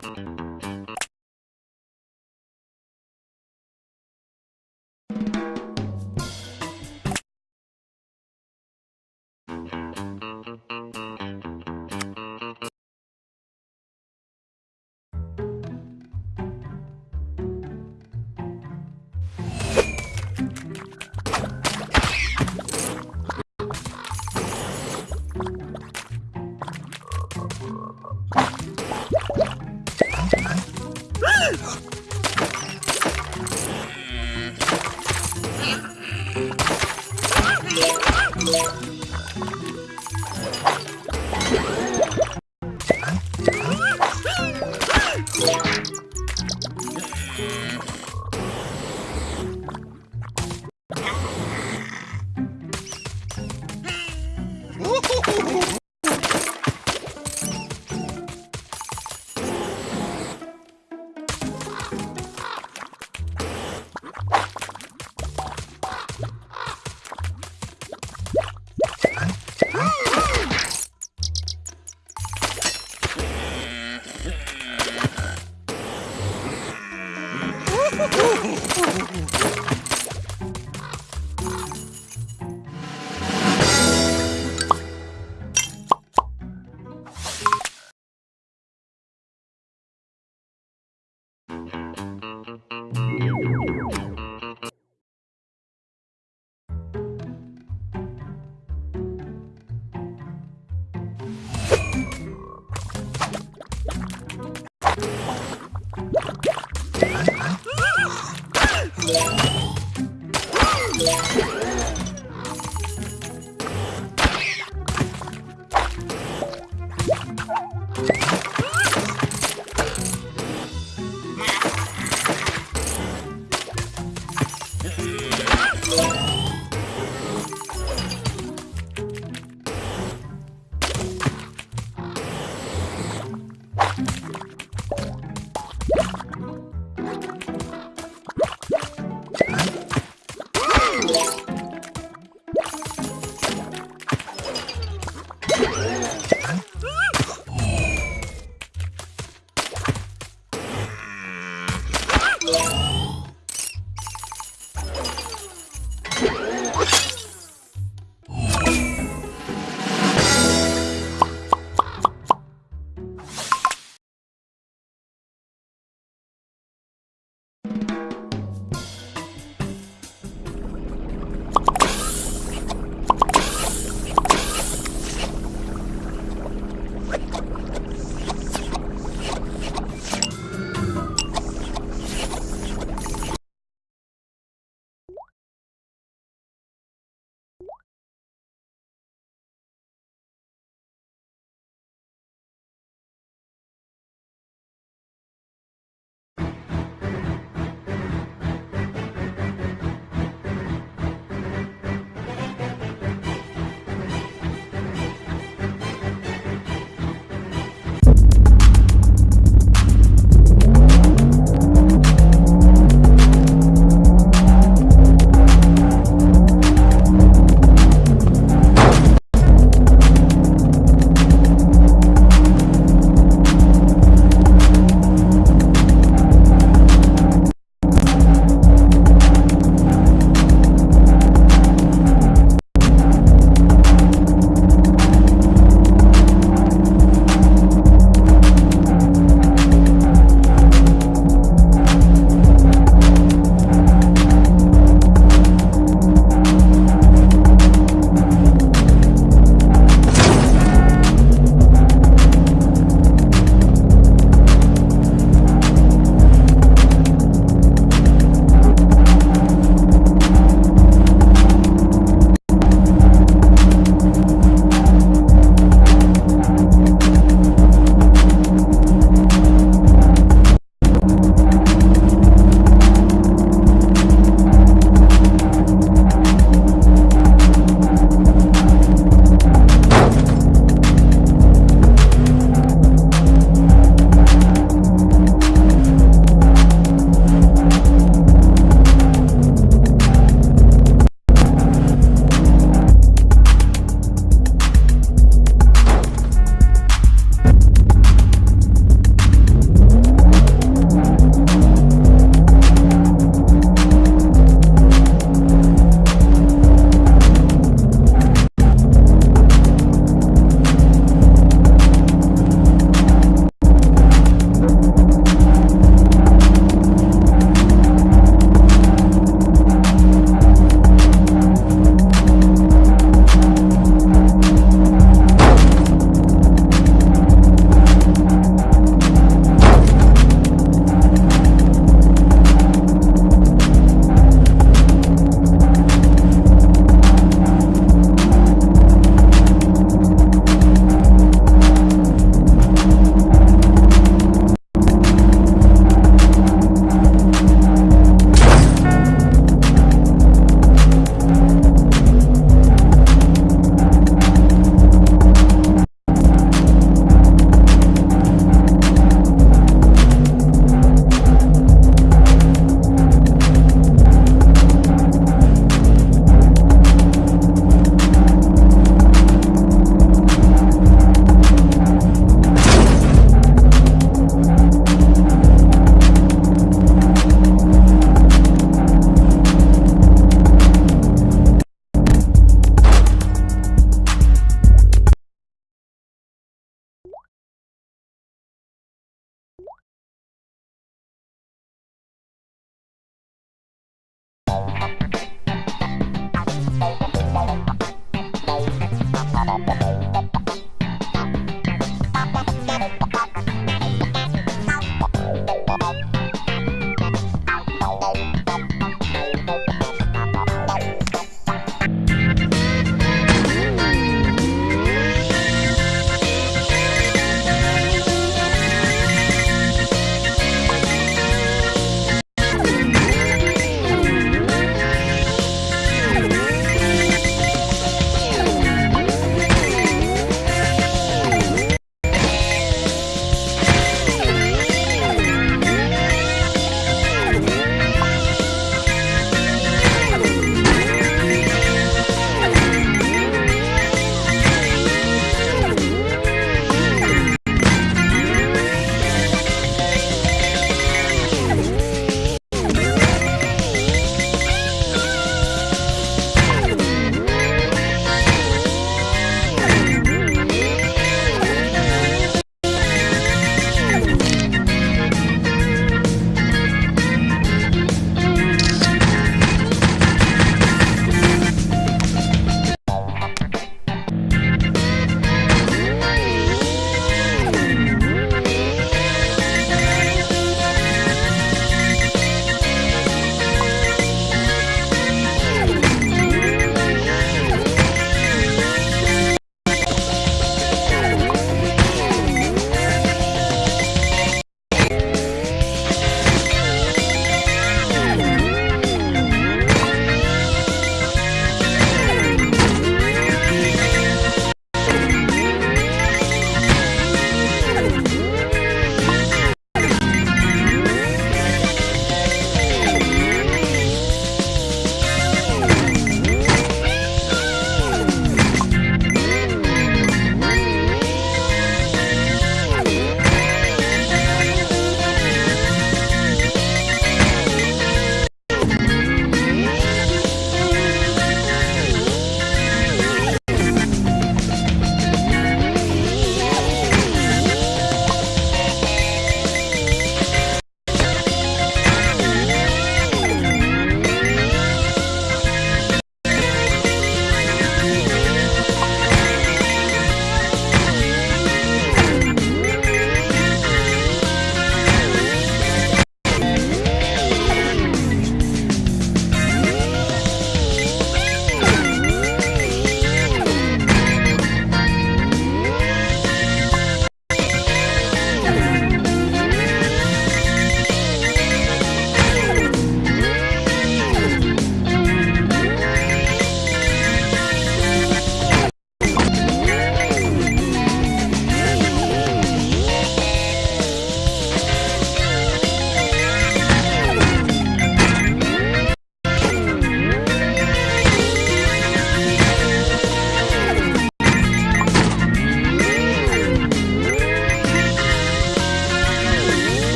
you Ah!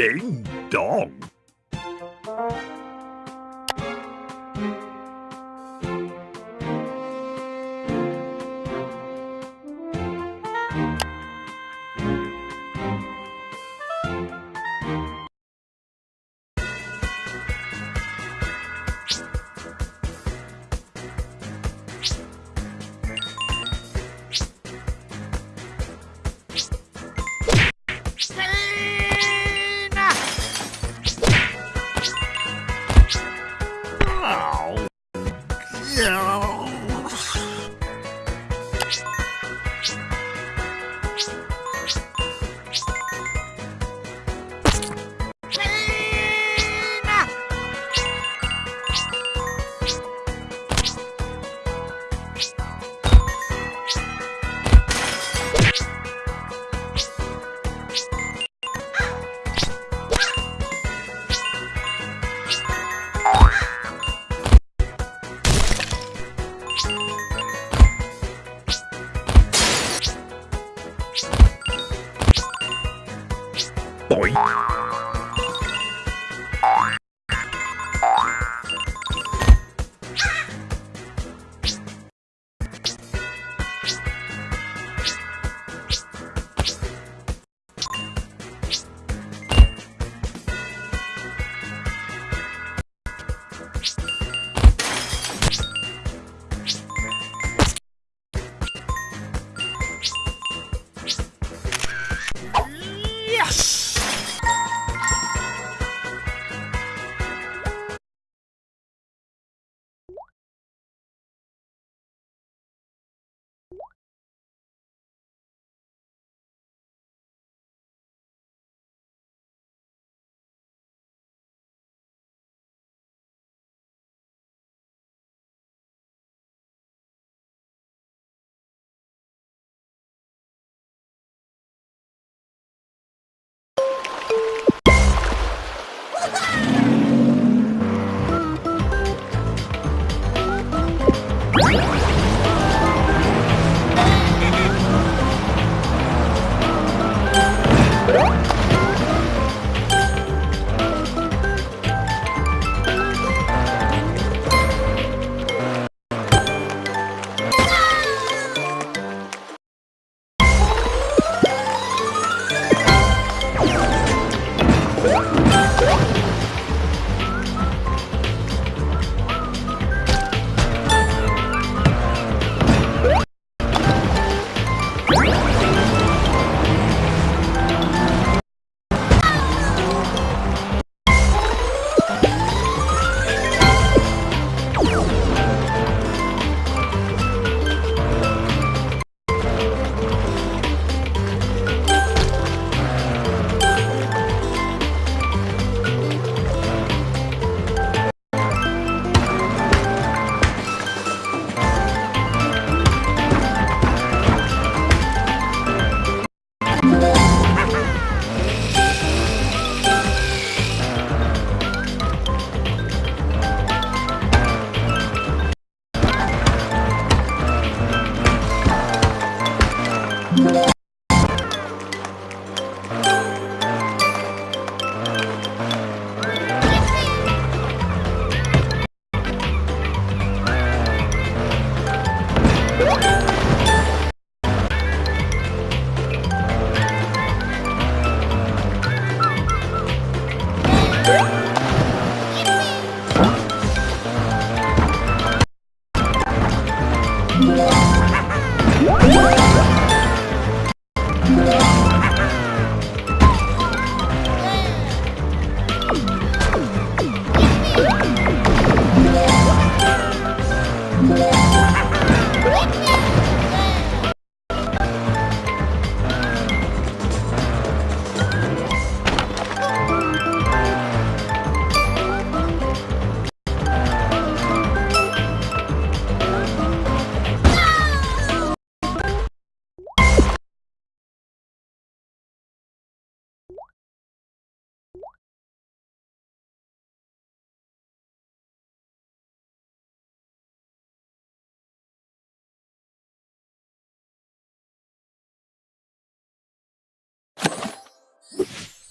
Ding dong.